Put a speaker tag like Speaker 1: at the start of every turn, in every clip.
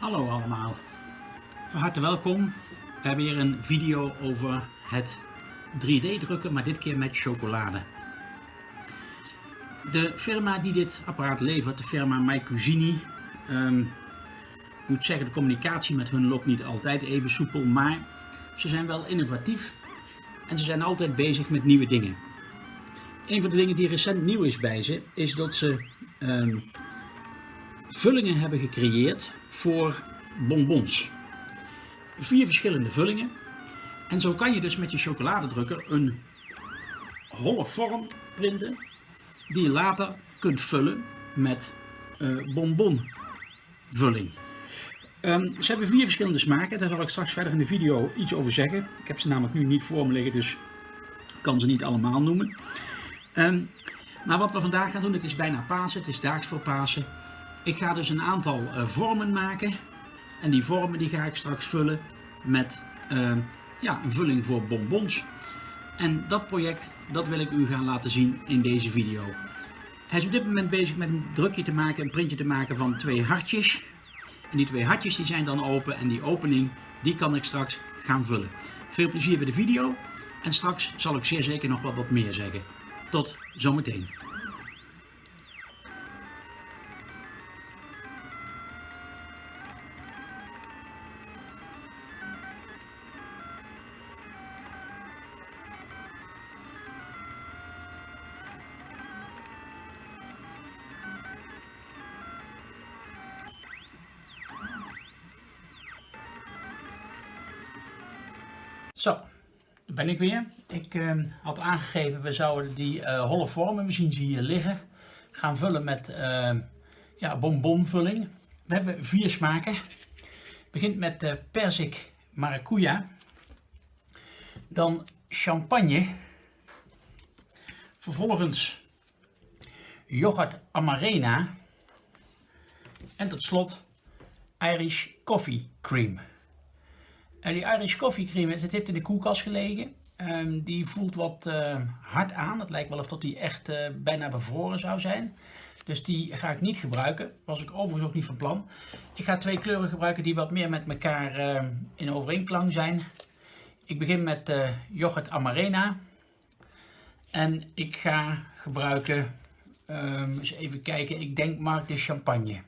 Speaker 1: Hallo allemaal, van harte welkom. We hebben een video over het 3D drukken, maar dit keer met chocolade. De firma die dit apparaat levert, de firma MyCusini, um, moet zeggen de communicatie met hun loopt niet altijd even soepel, maar ze zijn wel innovatief en ze zijn altijd bezig met nieuwe dingen. Een van de dingen die recent nieuw is bij ze, is dat ze um, vullingen hebben gecreëerd voor bonbons. Vier verschillende vullingen. En zo kan je dus met je chocoladedrukker een holle vorm printen die je later kunt vullen met uh, bonbonvulling. Um, ze hebben vier verschillende smaken, daar zal ik straks verder in de video iets over zeggen. Ik heb ze namelijk nu niet voor me liggen, dus ik kan ze niet allemaal noemen. Um, maar wat we vandaag gaan doen, het is bijna Pasen, het is daags voor Pasen. Ik ga dus een aantal uh, vormen maken. En die vormen die ga ik straks vullen met uh, ja, een vulling voor bonbons. En dat project, dat wil ik u gaan laten zien in deze video. Hij is op dit moment bezig met een drukje te maken, een printje te maken van twee hartjes. En die twee hartjes die zijn dan open en die opening, die kan ik straks gaan vullen. Veel plezier bij de video en straks zal ik zeer zeker nog wat, wat meer zeggen. Tot zometeen. Ben ik weer. Ik uh, had aangegeven, we zouden die uh, holle vormen, we zien ze hier liggen, gaan vullen met uh, ja, bonbonvulling. We hebben vier smaken. Het begint met uh, persik maracuja. Dan champagne. Vervolgens yoghurt amarena. En tot slot Irish coffee cream. En die Irish Coffee Cream, het heeft in de koelkast gelegen. Um, die voelt wat uh, hard aan. Het lijkt wel of dat die echt uh, bijna bevroren zou zijn. Dus die ga ik niet gebruiken. Was ik overigens ook niet van plan. Ik ga twee kleuren gebruiken die wat meer met elkaar uh, in overeenklang zijn. Ik begin met yoghurt amarena. En ik ga gebruiken, um, eens even kijken, ik denk Mark de Champagne.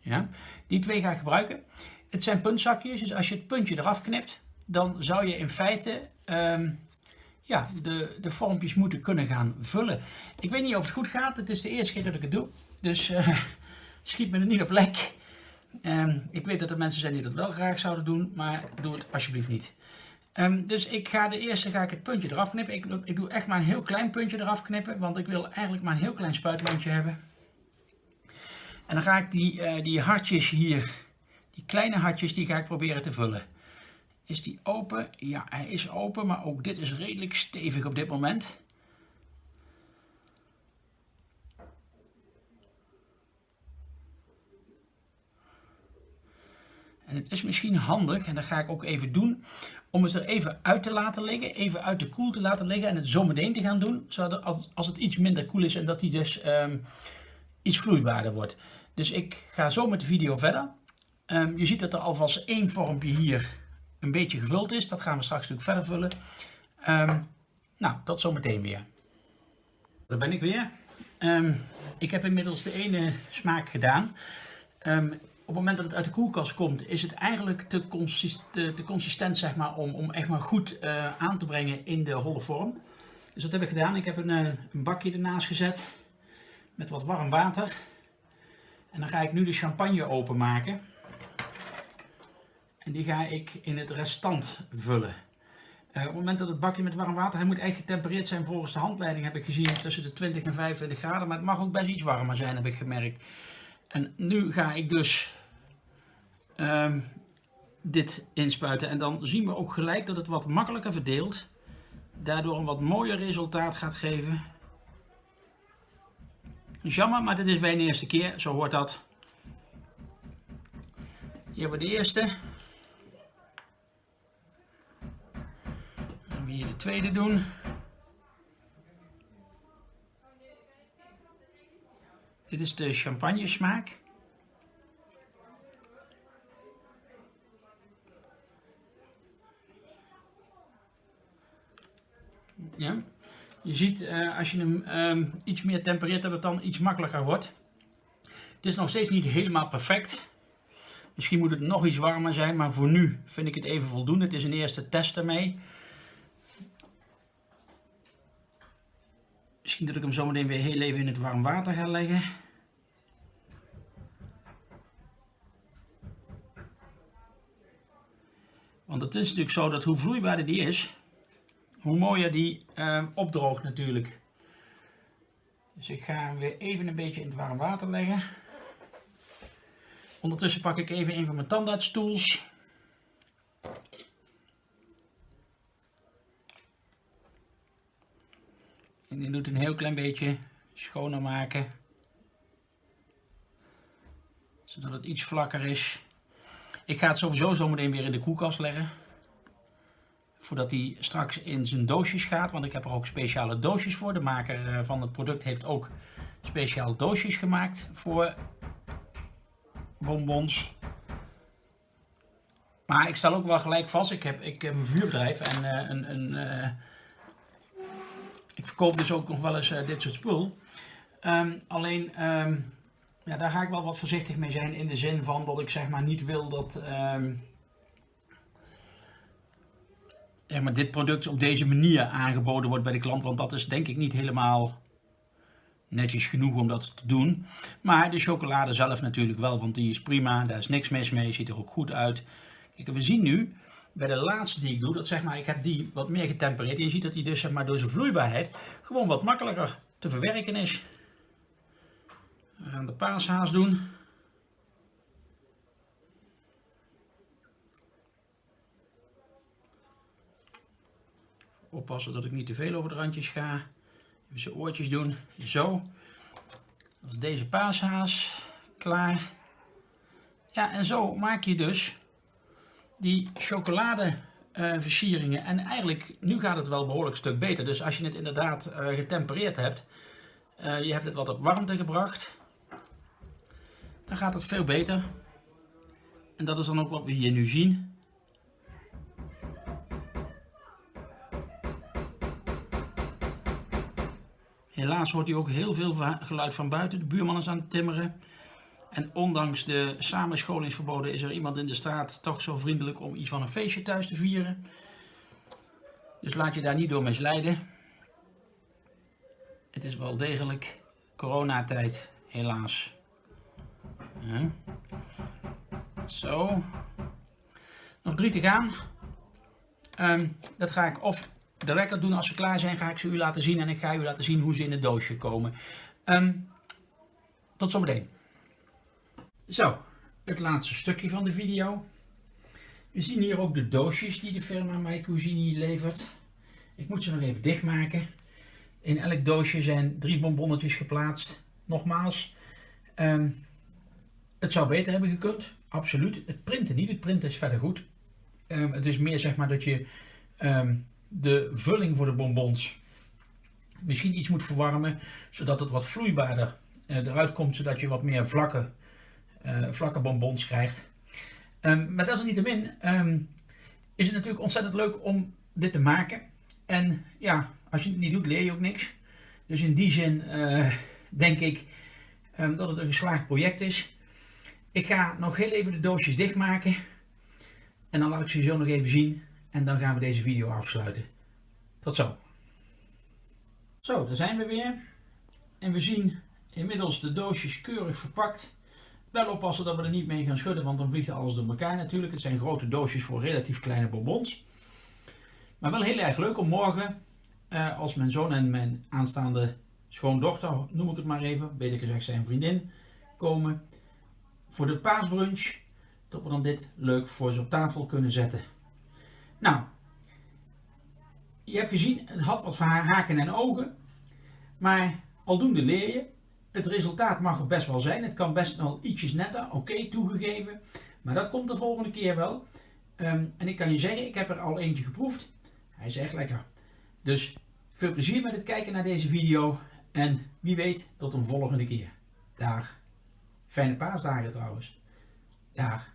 Speaker 1: Ja, die twee ga ik gebruiken. Het zijn puntzakjes, dus als je het puntje eraf knipt, dan zou je in feite um, ja, de, de vormpjes moeten kunnen gaan vullen. Ik weet niet of het goed gaat, het is de eerste keer dat ik het doe, dus uh, schiet me er niet op lek. Um, ik weet dat er mensen zijn die dat wel graag zouden doen, maar doe het alsjeblieft niet. Um, dus ik ga de eerste ga ik het puntje eraf knippen. Ik, ik doe echt maar een heel klein puntje eraf knippen, want ik wil eigenlijk maar een heel klein spuitlandje hebben. En dan ga ik die, uh, die hartjes hier kleine hartjes die ga ik proberen te vullen. Is die open? Ja, hij is open, maar ook dit is redelijk stevig op dit moment. En het is misschien handig, en dat ga ik ook even doen, om het er even uit te laten liggen, even uit de koel te laten liggen en het zo meteen te gaan doen, zodat als, als het iets minder koel is en dat hij dus um, iets vloeibaarder wordt. Dus ik ga zo met de video verder. Um, je ziet dat er alvast één vormpje hier een beetje gevuld is. Dat gaan we straks natuurlijk verder vullen. Um, nou, tot zometeen weer. Daar ben ik weer. Um, ik heb inmiddels de ene smaak gedaan. op het moment dat het uit de koelkast komt, is het eigenlijk te, consist te, te consistent zeg maar, om, om echt maar goed uh, aan te brengen in de holle vorm. Dus dat heb ik gedaan. Ik heb een, uh, een bakje ernaast gezet met wat warm water. En dan ga ik nu de champagne openmaken. En die ga ik in het restant vullen. Uh, op het moment dat het bakje met warm water, hij moet echt getempereerd zijn volgens de handleiding heb ik gezien tussen de 20 en 25 graden. Maar het mag ook best iets warmer zijn heb ik gemerkt. En nu ga ik dus uh, dit inspuiten en dan zien we ook gelijk dat het wat makkelijker verdeelt. Daardoor een wat mooier resultaat gaat geven. Jammer, maar dit is bij de eerste keer, zo hoort dat. Hier hebben we de eerste. hier de tweede doen. Dit is de champagne smaak. Ja. Je ziet eh, als je hem ehm, iets meer tempereert dat het dan iets makkelijker wordt. Het is nog steeds niet helemaal perfect. Misschien moet het nog iets warmer zijn, maar voor nu vind ik het even voldoende. Het is een eerste test ermee. Misschien dat ik hem zometeen weer heel even in het warm water ga leggen. Want het is natuurlijk zo dat hoe vloeibaarder die is, hoe mooier die uh, opdroogt natuurlijk. Dus ik ga hem weer even een beetje in het warm water leggen. Ondertussen pak ik even een van mijn tandartstools. En die doet een heel klein beetje schoner maken. Zodat het iets vlakker is. Ik ga het sowieso zometeen weer in de koelkast leggen. Voordat hij straks in zijn doosjes gaat. Want ik heb er ook speciale doosjes voor. De maker eh, van het product heeft ook speciale doosjes gemaakt voor bonbons. Maar ik stel ook wel gelijk vast. Ik heb, ik heb een vuurbedrijf en uh, een, een uh, ik verkoop dus ook nog wel eens uh, dit soort spul. Um, alleen um, ja, daar ga ik wel wat voorzichtig mee zijn in de zin van dat ik zeg maar niet wil dat um, maar, dit product op deze manier aangeboden wordt bij de klant. Want dat is denk ik niet helemaal netjes genoeg om dat te doen. Maar de chocolade zelf natuurlijk wel, want die is prima. Daar is niks mis mee, ziet er ook goed uit. Kijk, we zien nu bij de laatste die ik doe, dat zeg maar, ik heb die wat meer getempereerd. Je ziet dat die dus zeg maar, door zijn vloeibaarheid gewoon wat makkelijker te verwerken is. We gaan de paashaas doen. Oppassen dat ik niet te veel over de randjes ga. Even zijn oortjes doen. Zo. Dat is deze paashaas. Klaar. Ja, en zo maak je dus die chocoladeversieringen. Uh, en eigenlijk, nu gaat het wel behoorlijk stuk beter. Dus als je het inderdaad uh, getempereerd hebt. Uh, je hebt het wat op warmte gebracht dan gaat het veel beter. En dat is dan ook wat we hier nu zien. Helaas hoort u ook heel veel geluid van buiten. De buurman is aan het timmeren. En ondanks de samenscholingsverboden is er iemand in de straat toch zo vriendelijk om iets van een feestje thuis te vieren. Dus laat je daar niet door misleiden. Het is wel degelijk coronatijd, helaas. Zo. Nog drie te gaan. Um, dat ga ik of direct doen als ze klaar zijn, ga ik ze u laten zien. En ik ga u laten zien hoe ze in het doosje komen. Um, tot zometeen. Zo, het laatste stukje van de video. We zien hier ook de doosjes die de firma My Cuisine levert. Ik moet ze nog even dichtmaken. In elk doosje zijn drie bonbonnetjes geplaatst. Nogmaals, um, het zou beter hebben gekund, absoluut. Het printen niet, het printen is verder goed. Um, het is meer zeg maar dat je um, de vulling voor de bonbons misschien iets moet verwarmen, zodat het wat vloeibaarder uh, eruit komt, zodat je wat meer vlakke, uh, vlakke bonbons krijgt. Um, maar desalniettemin um, is het natuurlijk ontzettend leuk om dit te maken. En ja, als je het niet doet, leer je ook niks. Dus in die zin uh, denk ik um, dat het een geslaagd project is. Ik ga nog heel even de doosjes dichtmaken. En dan laat ik ze zo nog even zien. En dan gaan we deze video afsluiten. Tot zo. Zo, daar zijn we weer. En we zien inmiddels de doosjes keurig verpakt. Wel oppassen dat we er niet mee gaan schudden, want dan vliegt alles door elkaar natuurlijk. Het zijn grote doosjes voor relatief kleine bonbons. Maar wel heel erg leuk om morgen, eh, als mijn zoon en mijn aanstaande schoondochter, noem ik het maar even, beter gezegd zijn vriendin, komen, voor de paasbrunch. Dat we dan dit leuk voor ze op tafel kunnen zetten. Nou, je hebt gezien, het had wat haken en ogen. Maar aldoende leer je. Het resultaat mag er best wel zijn. Het kan best wel ietsjes netter, oké, toegegeven. Maar dat komt de volgende keer wel. Um, en ik kan je zeggen, ik heb er al eentje geproefd. Hij is echt lekker. Dus veel plezier met het kijken naar deze video. En wie weet, tot een volgende keer. Dag. Fijne paasdagen trouwens. Dag.